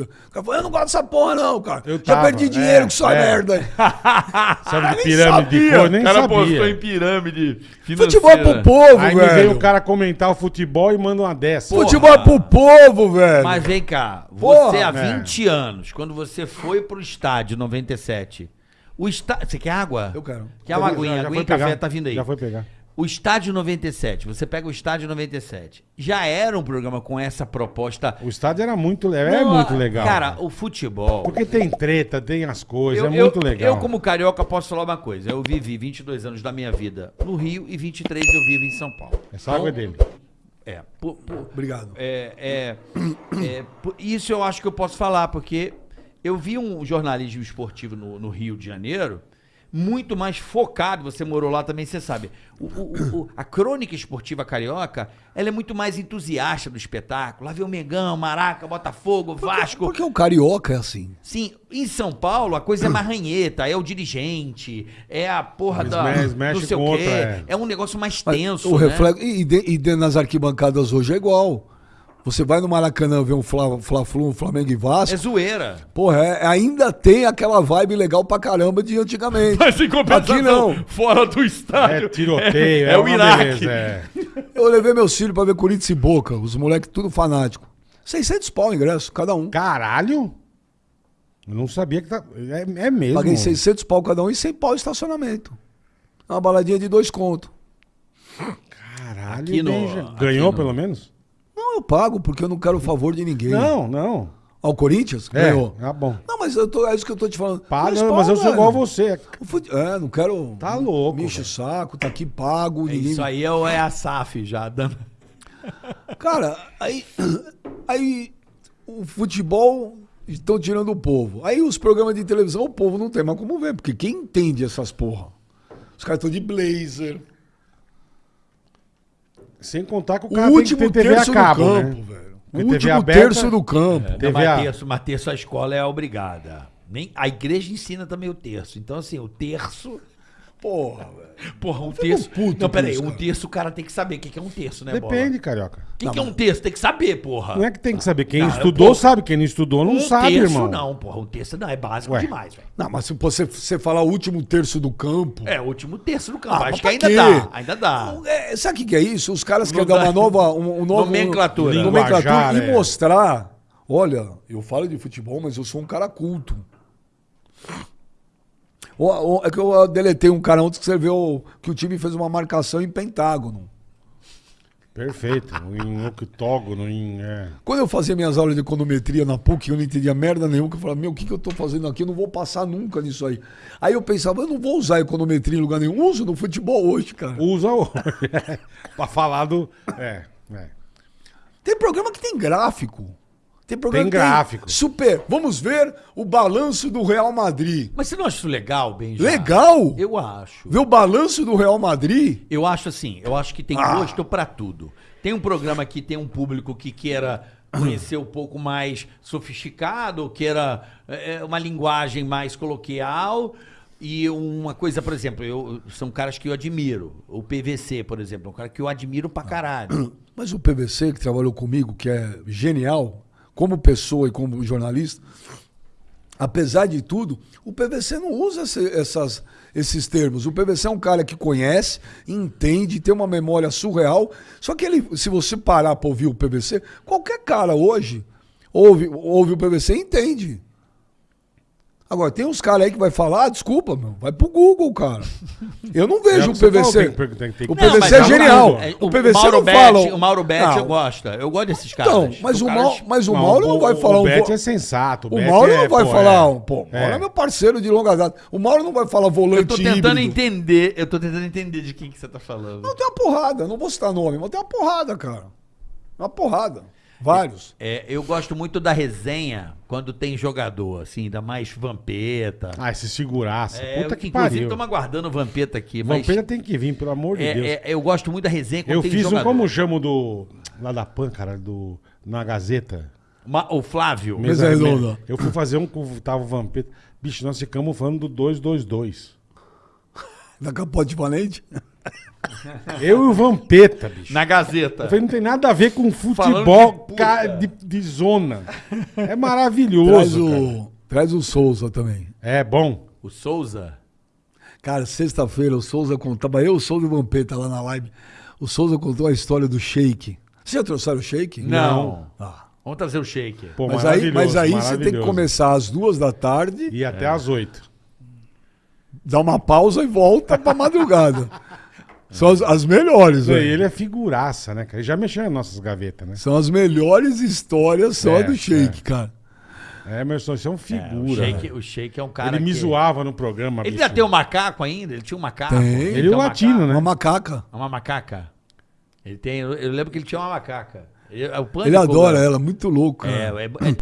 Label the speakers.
Speaker 1: O cara falou, eu não gosto dessa porra, não, cara.
Speaker 2: Eu
Speaker 1: Já
Speaker 2: tava,
Speaker 1: perdi dinheiro
Speaker 2: é,
Speaker 1: com sua
Speaker 2: é.
Speaker 1: merda.
Speaker 2: Sabe de pirâmide de cor? Nem
Speaker 3: O cara
Speaker 2: sabia.
Speaker 3: postou em pirâmide financeira.
Speaker 1: Futebol é pro povo,
Speaker 2: Aí me veio
Speaker 1: velho.
Speaker 2: o cara comentar o futebol e manda uma dessa.
Speaker 3: Pô,
Speaker 1: Futebol é pro povo, velho.
Speaker 3: Mas vem cá,
Speaker 1: Porra,
Speaker 3: você há
Speaker 2: é.
Speaker 3: 20 anos, quando você foi pro estádio 97, o estádio. Você quer água?
Speaker 1: Eu quero.
Speaker 3: Quer uma aguinha?
Speaker 2: já
Speaker 3: aguinha e café
Speaker 2: pegar.
Speaker 3: tá vindo aí.
Speaker 2: Já foi pegar.
Speaker 3: O estádio 97, você pega o estádio 97, já era um programa com essa proposta.
Speaker 2: O estádio era muito, le- é
Speaker 3: Não,
Speaker 2: muito legal.
Speaker 3: Cara, o futebol.
Speaker 2: Porque tem treta, tem as coisas,
Speaker 3: Eu,
Speaker 2: é muito
Speaker 3: eu-
Speaker 2: legal.
Speaker 3: eu, como carioca, posso falar uma coisa. Eu vivi 22 anos da minha vida no Rio e 23 eu vivo em São Paulo.
Speaker 2: Essa água é dele.
Speaker 3: É, por- por-
Speaker 1: Obrigado.
Speaker 3: é, é, é, por- isso eu acho que eu posso falar, porque eu vi um jornalismo esportivo no, no Rio de Janeiro muito mais focado, você morou lá também, você sabe. O- o- o- a crônica esportiva carioca, ela é muito mais entusiasta do espetáculo. Lá vê o Megão, Maraca, Botafogo, Vasco.
Speaker 1: Porque o carioca é assim.
Speaker 3: Sim, em São Paulo a coisa é mais ranheta, é o dirigente, é a porra da.
Speaker 2: me- eles mexem
Speaker 3: não sei o quê.
Speaker 2: outra, é.
Speaker 3: É um negócio mais
Speaker 1: Mas
Speaker 3: tenso.
Speaker 1: o
Speaker 3: né?
Speaker 1: reflexo, e, de- e dentro das arquibancadas hoje é igual. Você vai no Maracanã ver um Fla- Fla-Flu, um Flamengo e Vasco.
Speaker 3: É zoeira.
Speaker 1: Porra, é- ainda tem aquela vibe legal pra caramba de antigamente.
Speaker 3: Mas em compensação,
Speaker 1: Aqui não.
Speaker 3: fora do estádio.
Speaker 2: É tiroteio, é,
Speaker 3: é o
Speaker 2: uma
Speaker 3: Iraque.
Speaker 2: beleza, é.
Speaker 1: Eu levei meus filhos pra ver Corinthians e Boca, os moleques tudo fanático. 600 pau o ingresso, cada um.
Speaker 2: Caralho! Eu não sabia que tá. É, é mesmo.
Speaker 1: Paguei 600 pau cada um e 100 pau estacionamento. Uma baladinha de dois contos.
Speaker 2: Caralho,
Speaker 3: Aqui no- aqui
Speaker 2: Ganhou
Speaker 3: no-
Speaker 2: pelo menos?
Speaker 1: Eu pago porque eu não quero o favor de ninguém.
Speaker 2: Não, não.
Speaker 1: Ao Corinthians?
Speaker 2: É,
Speaker 1: Ganhou.
Speaker 2: tá bom.
Speaker 1: Não, mas eu tô, é isso que eu tô te falando.
Speaker 2: Paga, mas
Speaker 1: pau,
Speaker 2: eu sou igual a você.
Speaker 1: Fute- É, não quero.
Speaker 2: Tá louco,
Speaker 1: Me enche o saco, tá aqui pago.
Speaker 3: É
Speaker 1: ninguém
Speaker 3: Isso aí é, o- é a SAF já. Dando...
Speaker 1: Cara, aí, aí o futebol estão tirando o povo. Aí os programas de televisão, o povo não tem mais como ver, porque quem entende essas porra? Os caras estão de blazer.
Speaker 2: Sem contar que o
Speaker 1: O
Speaker 2: cara
Speaker 1: último
Speaker 2: tem que ter TV a
Speaker 1: terço
Speaker 2: cabo,
Speaker 1: do
Speaker 2: né?
Speaker 1: campo, velho. O
Speaker 2: TV
Speaker 1: último
Speaker 2: aberta-
Speaker 1: terço do campo.
Speaker 3: Não,
Speaker 2: TV
Speaker 3: mas,
Speaker 2: a-
Speaker 3: terço, mas terço a escola é obrigada. Nem, a igreja ensina também o terço. Então, assim, o terço.
Speaker 1: Porra, velho.
Speaker 3: Porra, um terço.
Speaker 1: puto
Speaker 3: não, peraí, um terço o cara tem que saber o que que é um terço, né, Bola?
Speaker 2: Depende, carioca.
Speaker 3: O que, que é um terço? Tem que saber, porra.
Speaker 2: Não é que tem que saber. Quem
Speaker 3: Não,
Speaker 2: estudou sabe, quem não estudou não
Speaker 3: um
Speaker 2: sabe,
Speaker 3: terço
Speaker 2: irmão.
Speaker 3: não, porra. Um terço não, é básico
Speaker 2: Ué.
Speaker 3: demais, velho.
Speaker 1: Não, mas se você, você falar o último terço do campo.
Speaker 3: É, o último terço do campo.
Speaker 1: Ah,
Speaker 3: Acho
Speaker 1: mas
Speaker 3: que ainda
Speaker 1: quê?
Speaker 3: dá, ainda dá.
Speaker 1: É, sabe o que, que é isso? Os caras querem dar uma nova. Um, um novo,
Speaker 3: Nomenclatura.
Speaker 1: um-
Speaker 2: Linguajar,
Speaker 1: nomenclatura e
Speaker 2: é.
Speaker 1: mostrar. Olha, eu falo de futebol, mas eu sou um cara culto. É que eu deletei um cara ontem que escreveu que o time fez uma marcação em pentágono.
Speaker 2: Perfeito. Em octógono, em. É.
Speaker 1: Quando eu fazia minhas aulas de econometria na PUC, eu não entendia merda nenhuma, que eu falava, meu, o que, que eu tô fazendo aqui? Eu não vou passar nunca nisso aí. Aí eu pensava, eu não vou usar econometria em lugar nenhum. Uso no futebol hoje, cara.
Speaker 2: Usa o. pra falar do. É, é.
Speaker 1: Tem programa que tem gráfico. Tem programa
Speaker 2: Tem gráfico.
Speaker 1: super. Vamos ver o balanço do Real Madrid.
Speaker 3: Mas você não acha isso legal, Benja?
Speaker 1: Legal!
Speaker 3: Eu acho.
Speaker 1: Ver o balanço do Real Madrid?
Speaker 3: Eu acho assim, eu acho que tem
Speaker 1: Ah.
Speaker 3: gosto pra tudo. Tem um programa que tem um público que queira conhecer um pouco mais sofisticado, queira é, uma linguagem mais coloquial. E uma coisa, por exemplo, eu, são caras que eu admiro. O PVC, por exemplo, é um cara que eu admiro pra caralho.
Speaker 1: Mas o PVC, que trabalhou comigo, que é genial, como pessoa e como jornalista, apesar de tudo, o PVC não usa essas, esses termos. O PVC é um cara que conhece, entende, tem uma memória surreal. Só que ele, se você parar para ouvir o PVC, qualquer cara hoje ouve, ouve o PVC e entende. Agora, tem uns caras aí que vai falar, ah, desculpa, meu, vai pro Google, cara. Eu não vejo
Speaker 2: É o
Speaker 1: o
Speaker 2: que você falou,
Speaker 1: PVC.
Speaker 2: tem tem que-
Speaker 1: o
Speaker 2: Não,
Speaker 1: PVC
Speaker 3: mas
Speaker 1: é
Speaker 3: o-
Speaker 1: genial.
Speaker 3: é,
Speaker 1: O PVC
Speaker 3: Mauro
Speaker 1: não
Speaker 3: Betti,
Speaker 1: fala.
Speaker 3: O Mauro Betti
Speaker 1: Não,
Speaker 3: gosta. Eu gosto desses caras.
Speaker 1: Então, mas
Speaker 3: São
Speaker 1: o,
Speaker 3: caras-
Speaker 1: Mauro, mas o
Speaker 2: Não,
Speaker 1: Mauro não vai falar
Speaker 2: o
Speaker 1: um.
Speaker 2: Beto
Speaker 1: vo-
Speaker 2: é sensato.
Speaker 1: O
Speaker 2: Beto
Speaker 1: Mauro
Speaker 2: é,
Speaker 1: não vai
Speaker 2: pô,
Speaker 1: falar,
Speaker 2: é.
Speaker 1: um, pô, o
Speaker 2: É.
Speaker 1: Mauro é meu parceiro de longa data. O Mauro não vai falar volante
Speaker 3: Eu tô tentando
Speaker 1: híbrido.
Speaker 3: entender, eu tô tentando entender de quem que você tá falando.
Speaker 1: Não, tem uma porrada, não vou citar nome, mas tem uma porrada, cara. Uma porrada. Vários.
Speaker 3: É, eu gosto muito da resenha quando tem jogador, assim, ainda mais Vampeta.
Speaker 2: Ah, se segurasse.
Speaker 3: É,
Speaker 2: Puta
Speaker 3: eu,
Speaker 2: que
Speaker 3: inclusive,
Speaker 2: pariu.
Speaker 3: estamos aguardando o Vampeta aqui. Mas
Speaker 2: Vampeta tem que vir, pelo amor de
Speaker 3: é,
Speaker 2: Deus.
Speaker 3: é, eu gosto muito da resenha quando
Speaker 2: Eu
Speaker 3: tem
Speaker 2: fiz um,
Speaker 3: jogador.
Speaker 2: como chamo do. Lá da PAN, cara, do. Na Gazeta.
Speaker 3: Ma- o Flávio.
Speaker 1: Mesa redonda.
Speaker 2: Eu fui fazer um com tava o Vampeta. Bicho, nós ficamos falando do 222.
Speaker 1: Da capote valente.
Speaker 2: Eu e o Vampeta, bicho.
Speaker 3: Na Gazeta.
Speaker 2: Eu falei, não tem nada a ver com futebol
Speaker 3: de
Speaker 2: ca- de, de zona. É
Speaker 1: Traz
Speaker 2: maravilhoso. cara.
Speaker 1: o, traz o Souza também.
Speaker 2: É bom.
Speaker 3: O Souza.
Speaker 1: Cara, sexta-feira o Souza contava, eu, o Souza e o Vampeta lá na live. O Souza contou a história do Shake. Vocês já trouxeram o Shake?
Speaker 3: Não.
Speaker 1: Ah.
Speaker 3: Vamos trazer o shake.
Speaker 2: Pô,
Speaker 1: Mas aí, mas aí você tem que começar às duas da tarde,
Speaker 2: E até às oito.
Speaker 1: dar uma pausa e volta pra madrugada. São as, as melhores, velho.
Speaker 2: Ele é figuraça, né, cara? Ele já mexeu nas nossas gavetas, né?
Speaker 1: São as melhores histórias só
Speaker 2: É,
Speaker 1: do Shake,
Speaker 2: é.
Speaker 1: cara.
Speaker 2: É, Emerson, você é um
Speaker 3: É, o,
Speaker 2: figura.
Speaker 3: shake
Speaker 2: velho.
Speaker 3: o Shake é um cara
Speaker 2: Ele me
Speaker 3: que-
Speaker 2: zoava no programa,
Speaker 3: Ele
Speaker 2: bicho.
Speaker 3: ainda tem um macaco ainda? Ele tinha um macaco?
Speaker 1: Tem.
Speaker 2: Ele é o
Speaker 3: um
Speaker 2: latino,
Speaker 3: macaco?
Speaker 2: né?
Speaker 1: Uma macaca.
Speaker 3: É Uma macaca. Ele tem... Eu eu lembro que ele tinha uma macaca. Ele, é o Pânico,
Speaker 1: Ele adora
Speaker 3: né?
Speaker 1: ela, muito louco.
Speaker 3: É,
Speaker 1: cara.
Speaker 3: é, é-